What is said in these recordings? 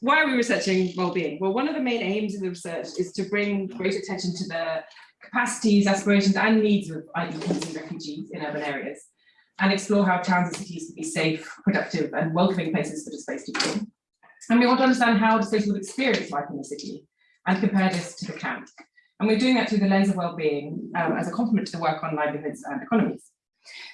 why are we researching well-being? Well, one of the main aims of the research is to bring great attention to the capacities, aspirations and needs of IDPs and refugees in urban areas and explore how towns and cities can be safe, productive and welcoming places for displaced people. And we want to understand how displaced people experience life in the city and compare this to the camp. And we're doing that through the lens of well-being um, as a complement to the work on livelihoods and economies.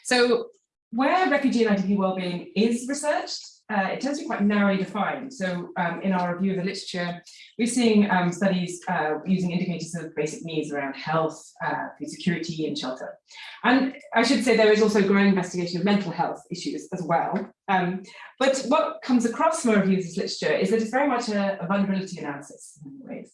So where refugee and IDP well-being is researched, uh, it tends to be quite narrowly defined. So um, in our review of the literature, we're seeing um, studies uh, using indicators of basic needs around health, uh, food security and shelter. And I should say there is also growing investigation of mental health issues as well. Um, but what comes across from our review of this literature is that it's very much a, a vulnerability analysis in many ways.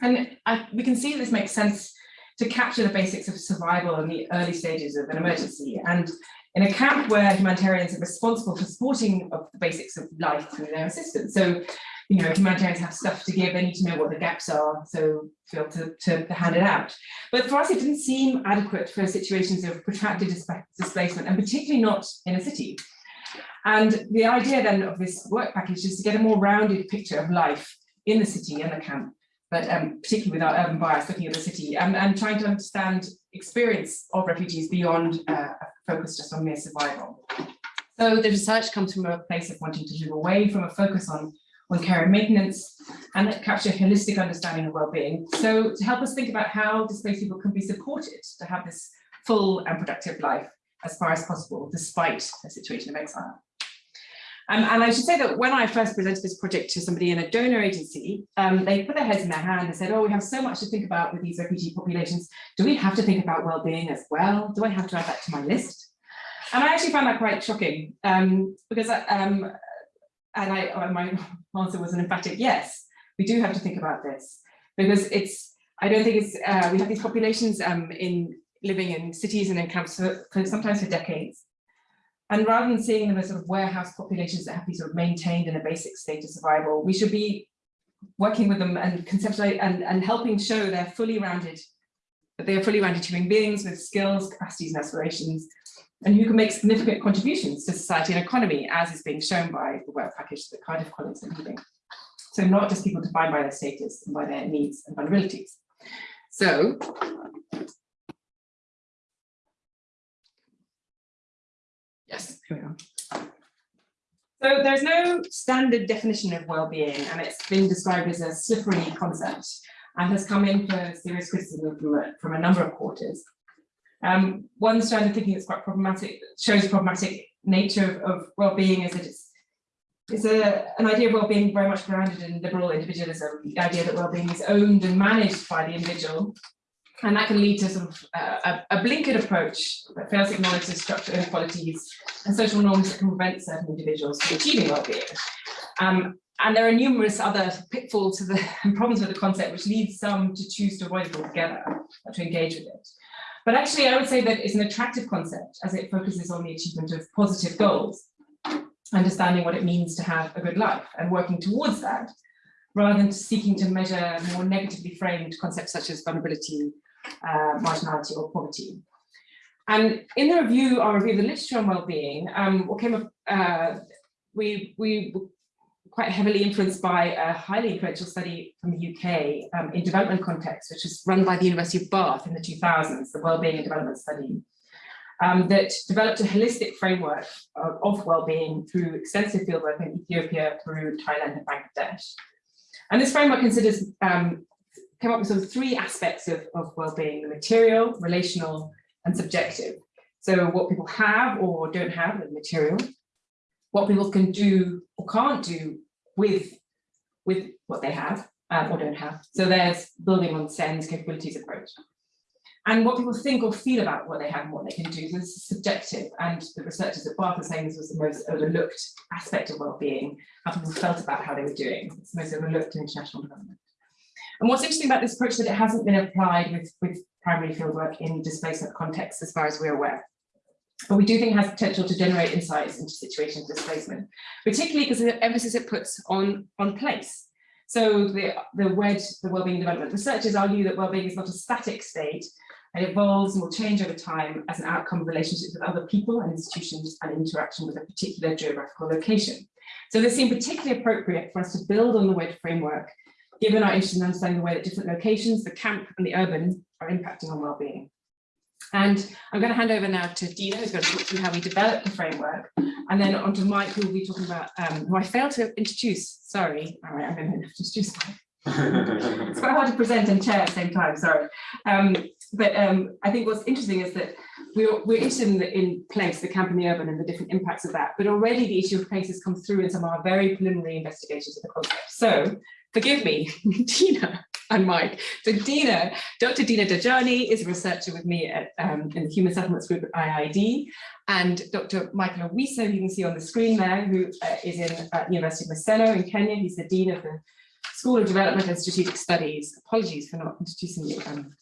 And I, we can see this makes sense to capture the basics of survival in the early stages of an emergency. And in a camp where humanitarians are responsible for supporting of the basics of life through their assistance. So, you know, humanitarians have stuff to give, they need to know what the gaps are, so to be able to, to, hand it out. But for us, it didn't seem adequate for situations of protracted displacement, and particularly not in a city. And the idea then of this work package is to get a more rounded picture of life in the city and the camp but um, particularly with our urban bias, looking at the city and, and trying to understand experience of refugees beyond uh, a focus just on mere survival. So the research comes from a place of wanting to move away from a focus on, on care and maintenance and capture a holistic understanding of well-being. So to help us think about how displaced people can be supported to have this full and productive life as far as possible, despite a situation of exile. Um, and I should say that when I first presented this project to somebody in a donor agency, um, they put their heads in their hand and said, oh, we have so much to think about with these refugee populations. Do we have to think about well-being as well? Do I have to add that to my list? And I actually found that quite shocking um, because, I, um, and I, uh, my answer was an emphatic yes, we do have to think about this because it's, I don't think it's, uh, we have these populations um, in living in cities and in camps for, for sometimes for decades. And rather than seeing them as sort of warehouse populations that have to be sort of maintained in a basic state of survival, we should be working with them and conceptualize and, and helping show they're fully rounded, that they are fully rounded human beings with skills, capacities and aspirations, and who can make significant contributions to society and economy, as is being shown by the work package that Cardiff colleagues are leading. So not just people defined by their status and by their needs and vulnerabilities. So Yes, here we are. So there's no standard definition of well-being and it's been described as a slippery concept and has come in for serious criticism from a, number of quarters. Um, one strand of thinking that's quite problematic, shows problematic nature of, of well-being is that it's, it's a, an idea of well-being very much grounded in liberal individualism, the idea that well-being is owned and managed by the individual and that can lead to sort of uh, a, a, blinkered approach that fails to acknowledge the structural inequalities and social norms that can prevent certain individuals from achieving well-being. Um, and there are numerous other pitfalls to the problems with the concept, which leads some to choose to avoid it altogether, or to engage with it. But actually, I would say that it's an attractive concept as it focuses on the achievement of positive goals, understanding what it means to have a good life and working towards that, rather than seeking to measure more negatively framed concepts such as vulnerability, uh, marginality or poverty. And in the review, our review of the literature on well-being, um, what came up, uh, we, we were quite heavily influenced by a highly influential study from the UK um, in development context, which was run by the University of Bath in the 2000s, the Wellbeing and Development Study, um, that developed a holistic framework of, of well-being through extensive fieldwork in Ethiopia, Peru, Thailand, and Bangladesh. And this framework considers um, came up with sort of three aspects of, of well-being, the material, relational, and subjective. So what people have or don't have, the material, what people can do or can't do with, with what they have um, or don't have. So there's building on Sen's capabilities approach. And what people think or feel about what they have and what they can do. So this is subjective. And the researchers at Bath are saying this was the most overlooked aspect of well-being, how people felt about how they were doing. It's the most overlooked in international development. And what's interesting about this approach is that it hasn't been applied with, with primary fieldwork in displacement contexts as far as we're aware. But we do think it has potential to generate insights into situations of displacement, particularly because of the emphasis it puts on, on place. So the, the WED, the Wellbeing Development Researchers argue that wellbeing is not a static state, it evolves and will change over time as an outcome of relationships with other people and institutions and interaction with a particular geographical location. So this seemed particularly appropriate for us to build on the WEDGE framework, given our interest in understanding the way that different locations, the camp and the urban are impacting on well-being. And I'm going to hand over now to Dina, who's going to talk through how we developed the framework, and then on to Mike, who will be talking about, um, who I failed to introduce. Sorry. All right, I'm going to introduce Mike. it's quite hard to present and chair at the same time, sorry. Um, but um, I think what's interesting is that we're, we're interested in, the, in place, the camp and the urban and the different impacts of that, but already the issue of places comes through in some of our very preliminary investigations of the concept. So forgive me, Dina and Mike. So Dina, Dr. Dina Dajani is a researcher with me at, um, in the Human Settlements Group at IIED, and Dr. Michael Owiso, you can see on the screen there, who uh, is in uh, University of Maseno in Kenya. He's the Dean of the School of Development and Strategic Studies. Apologies for not introducing you. Um,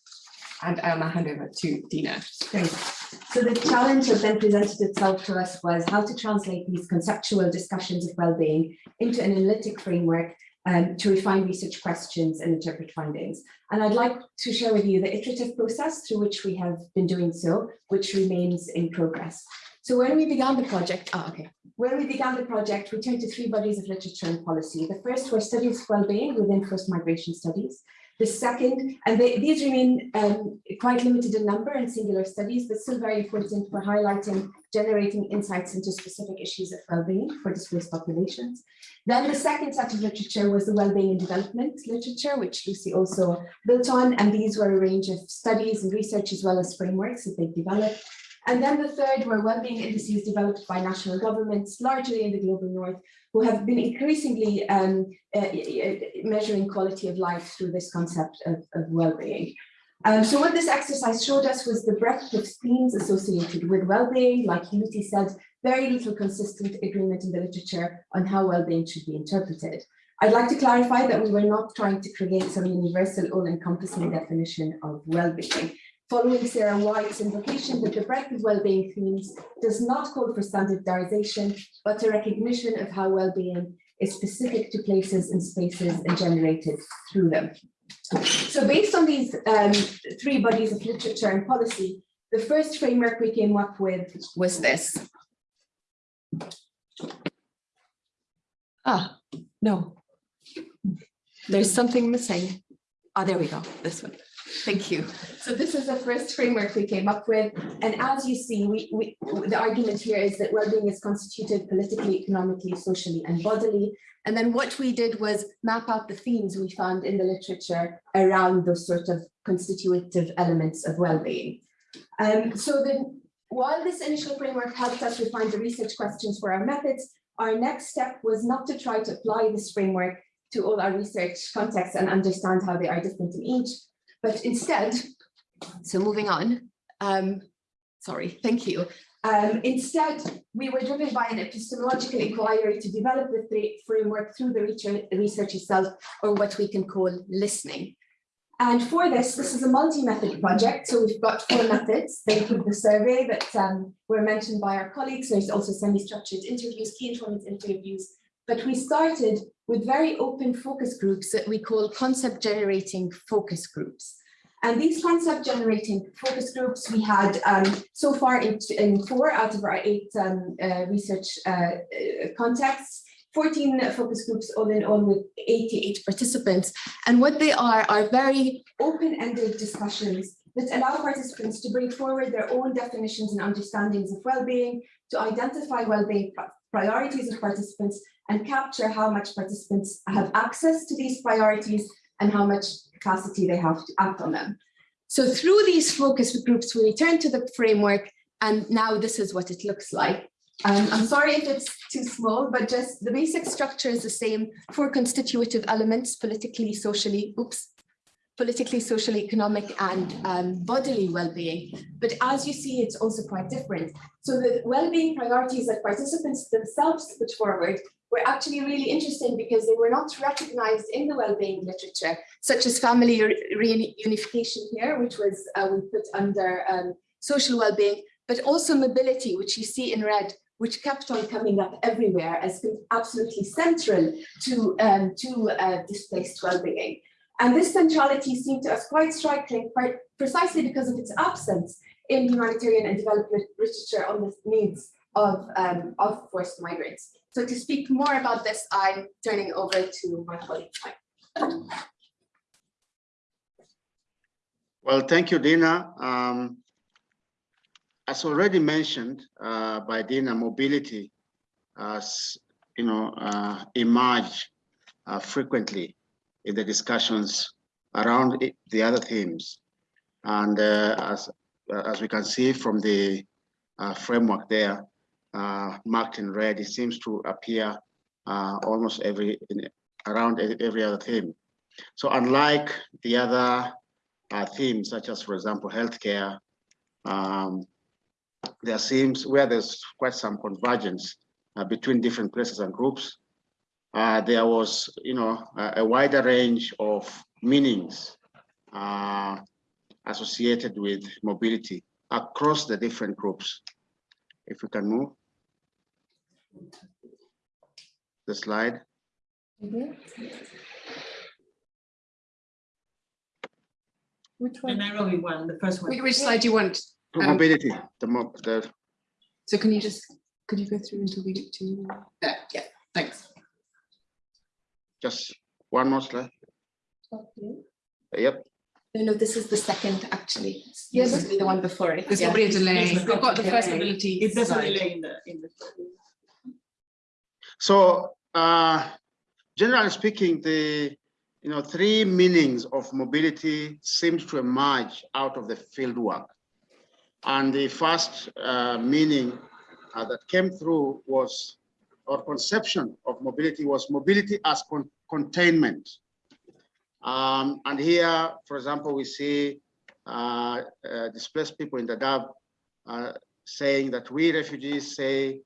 and I'll now hand over to Dina. Great. So the challenge that then presented itself to us was how to translate these conceptual discussions of well-being into an analytic framework um, to refine research questions and interpret findings. And I'd like to share with you the iterative process through which we have been doing so, which remains in progress. So when we began the project, oh, okay. When we began the project, we turned to three bodies of literature and policy. The first were studies of well-being within forced migration studies. The second, and they, these remain um, quite limited in number and singular studies, but still very important for highlighting, generating insights into specific issues of well-being for displaced populations. Then the second set of literature was the well-being and development literature, which Lucy also built on, and these were a range of studies and research as well as frameworks that they developed. And then the third were well-being indices developed by national governments, largely in the global north, who have been increasingly um, uh, measuring quality of life through this concept of, of well-being. Um, so what this exercise showed us was the breadth of themes associated with well-being, like Lucy said, very little consistent agreement in the literature on how well-being should be interpreted. I'd like to clarify that we were not trying to create some universal all-encompassing definition of well-being. Following Sarah White's invocation that the breadth of well-being themes does not call for standardization, but a recognition of how well-being is specific to places and spaces and generated through them. So based on these um, three bodies of literature and policy, the first framework we came up with was this. Ah, no, there's something missing. Oh, there we go, this one. Thank you. So this is the first framework we came up with. And as you see, we, we, the argument here is that well-being is constituted politically, economically, socially, and bodily. And then what we did was map out the themes we found in the literature around those sort of constitutive elements of well-being. Um, so then, while this initial framework helped us refine the research questions for our methods, our next step was not to try to apply this framework to all our research contexts and understand how they are different in each, but instead, so moving on, um, sorry, thank you. Um, instead, we were driven by an epistemological inquiry to develop the framework through the research itself, or what we can call listening. And for this, this is a multi-method project. So we've got four methods. They include the survey that um, were mentioned by our colleagues. There's also semi-structured interviews, key informant interviews. But we started with very open focus groups that we call concept generating focus groups. And these concept generating focus groups we had um, so far in, in, four out of our eight um, uh, research uh, uh contexts, 14 focus groups all in all with 88 participants. And what they are are very open-ended discussions that allow participants to bring forward their own definitions and understandings of well-being, to identify well-being priorities of participants and capture how much participants have access to these priorities and how much capacity they have to act on them. So through these focus groups, we return to the framework and now this is what it looks like. Um, I'm sorry if it's too small, but just the basic structure is the same for constitutive elements, politically, socially, oops, politically, social, economic, and um, bodily well-being. But as you see, it's also quite different. So the well-being priorities that participants themselves put forward were actually really interesting because they were not recognized in the well-being literature, such as family reunification here, which was uh, we put under um, social well-being, but also mobility, which you see in red, which kept on coming up everywhere as absolutely central to, um, to uh, displaced well-being. And this centrality seemed to us quite striking, quite precisely because of its absence in humanitarian and development literature on the needs of, um, of forced migrants. So to speak more about this, I'm turning over to my colleague. Mike. Well, thank you, Dina. Um, as already mentioned uh, by Dina, mobility, as you know, uh, emerge uh, frequently in the discussions around it- the other themes. And uh, as as we can see from the uh, framework there, uh, marked in red, it seems to appear uh, almost every in, around every other theme. So unlike the other uh, themes, such as, for example, healthcare, um, there seems where there's quite some convergence uh, between different places and groups. Uh, there was, you know, a, a wider range of meanings uh, associated with mobility across the different groups. If we can move the slide. Mhm. Which The one? Nairobi one, the first one. Which, which slide do you want? Um, Mobility, the, mo- the So can you just, could you go through until we get to, there, yeah, thanks. Just one more slide. Okay. Yep, No, no, this is the second, actually. Yes, This will be the one before it. There's yeah. probably a delay. We've got the first okay. mobility. If there's a delay in the, in the. So, uh, generally speaking, the you know three meanings of mobility seems to emerge out of the field work, and the first uh, meaning uh, that came through was or conception of mobility was mobility as con containment. Um, and here, for example, we see uh, uh, displaced people in the Dadaab uh, saying that we refugees say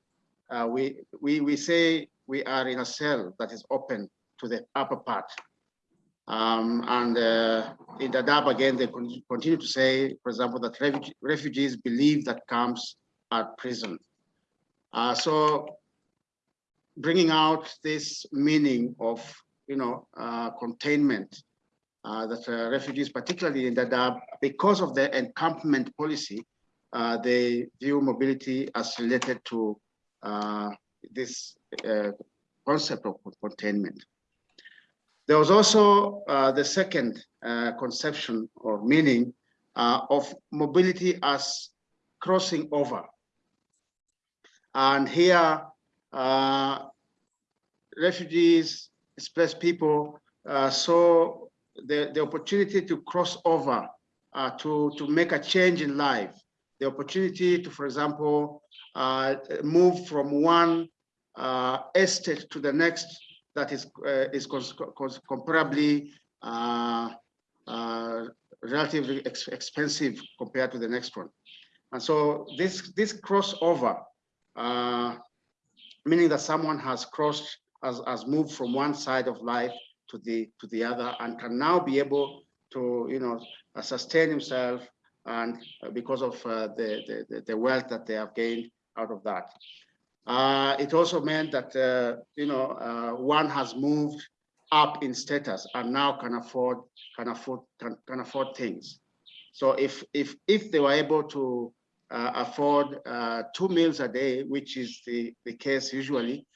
uh, we, we, we say we are in a cell that is open to the upper part. Um, and uh, in the Dadaab again, they con- continue to say, for example, that refuge- refugees believe that camps are prison. Uh, so bringing out this meaning of, you know, uh, containment uh, that uh, refugees, particularly in Dadaab, because of the encampment policy, uh, they view mobility as related to uh, this uh, concept of containment. There was also the second conception or meaning of mobility as crossing over. And here, refugees, displaced people uh, saw the, the opportunity to cross over, uh, to, to make a change in life, the opportunity to, for example, uh, move from one uh, estate to the next that is uh, is comparably uh, uh, relatively ex expensive compared to the next one. And so this this crossover, uh, meaning that someone has crossed, has, has moved from one side of life to the to the other and can now be able to, you know, uh, sustain himself and uh, because of uh, the, the, the wealth that they have gained out of that. Uh, it also meant that, uh, you know, uh, one has moved up in status and now can afford, can afford, can, can afford things. So if, if, if they were able to afford uh, two meals a day, which is the, the case usually,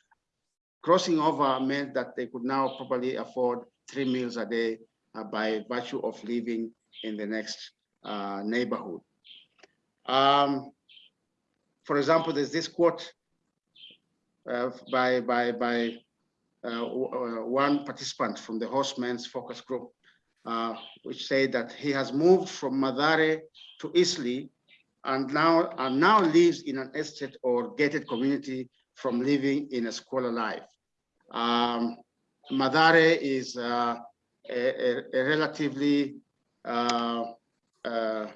crossing over meant that they could now probably afford three meals a day uh, by virtue of living in the next uh, neighborhood. Um, for example, there's this quote uh, by by by uh, uh, one participant from the Horsemen's Focus Group, uh, which said that he has moved from Mathare to Eastleigh and now and now lives in an estate or gated community from living in a squalor life. Um, Mathare is uh, a, a, relatively uh, uh,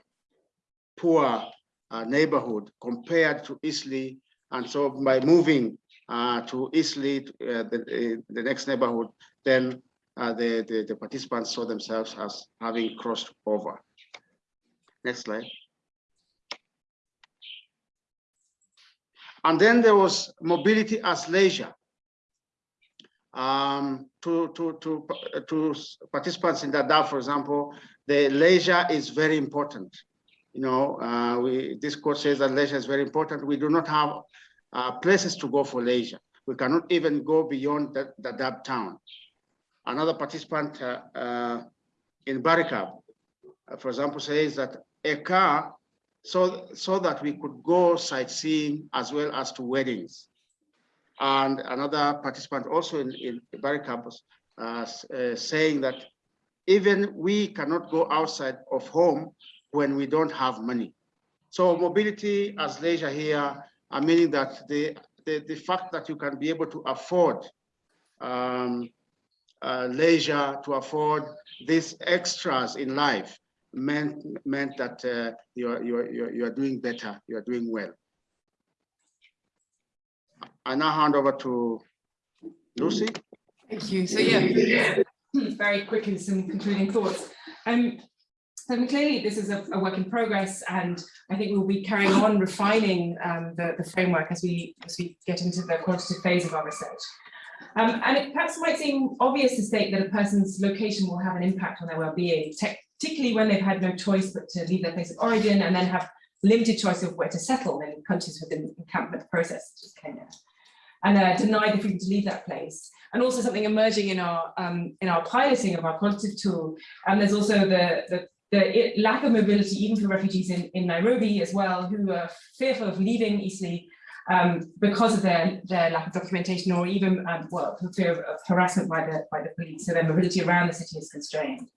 poor uh, neighborhood compared to Eastleigh. And so by moving uh, to Eastleigh, uh, the, the next neighborhood, then the, the, the participants saw themselves as having crossed over. Next slide. And then there was mobility as leisure. Um, to, to, to, to participants in DAO, for example, the leisure is very important. You know, uh, we, this course says that leisure is very important. We do not have uh, places to go for leisure. We cannot even go beyond the, the town. Another participant uh, uh, in Barikab, uh, for example, says that a car so, so that we could go sightseeing as well as to weddings. And another participant also in, in Barry Campus uh, uh, saying that even we cannot go outside of home when we don't have money. So mobility as leisure here, I meaning that the, the, the fact that you can be able to afford um, uh, leisure, to afford these extras in life meant, meant that uh, you're, you're, you're, you're doing better, you're doing well. I now hand over to Lucy. Thank you. So yeah, very quickly some concluding thoughts. Um, so clearly this is a, a work in progress and I think we'll be carrying on refining um, the, the framework as we, as we get into the quantitative phase of our research. Um, and it perhaps might seem obvious to state that a person's location will have an impact on their well-being, te- particularly when they've had no choice but to leave their place of origin and then have limited choice of where to settle in countries within the encampment process, such as Kenya and uh, denied the freedom to leave that place. And also something emerging in our um, in our piloting of our quantitative tool. And there's also the, the, the lack of mobility, even for refugees in, in Nairobi as well, who are fearful of leaving easily um, because of their, their lack of documentation or even, um, well, for fear of, of harassment by the, by the police. So their mobility around the city is constrained.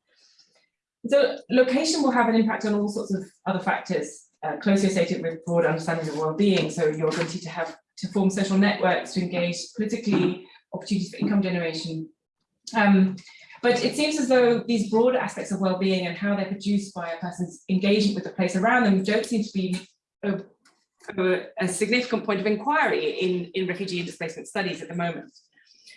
So location will have an impact on all sorts of other factors uh, closely associated with broad understanding of well-being. So your ability to have to form social networks, to engage politically, opportunities for income generation. Um, but it seems as though these broader aspects of well-being and how they're produced by a person's engagement with the place around them don't seem to be a, a, a significant point of inquiry in, in refugee and displacement studies at the moment.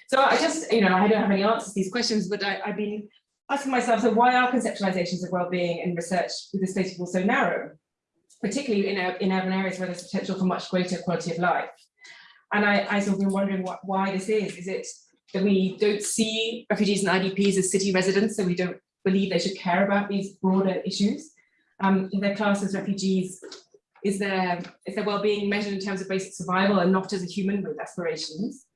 So I just, you know, I don't have any answers to these questions, but I, I've been asking myself, so why are conceptualizations of well-being in research with displaced people so narrow? particularly in, in urban areas where there's potential for much greater quality of life. And I, I sort of been wondering what, why this is. Is it that we don't see refugees and IDPs as city residents, so we don't believe they should care about these broader issues? Um, if they're classed as refugees, is their, is their well-being measured in terms of basic survival and not as a human with aspirations?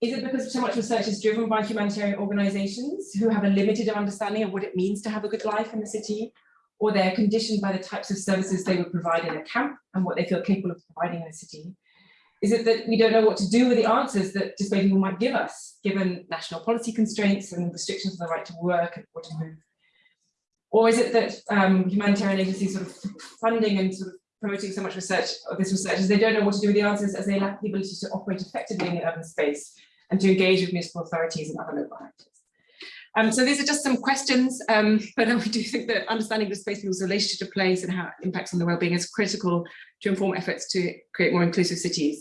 Is it because so much research is driven by humanitarian organizations who have a limited understanding of what it means to have a good life in the city? or they're conditioned by the types of services they would provide in a camp and what they feel capable of providing in a city? Is it that we don't know what to do with the answers that displaced people might give us, given national policy constraints and restrictions on the right to work and or to move? Or is it that um, humanitarian agencies sort of funding and sort of promoting so much research of this research is they don't know what to do with the answers as they lack the ability to operate effectively in the urban space and to engage with municipal authorities and other local actors? Um, so these are just some questions, um, but I do think that understanding displaced people's relationship to place and how it impacts on their well-being is critical to inform efforts to create more inclusive cities.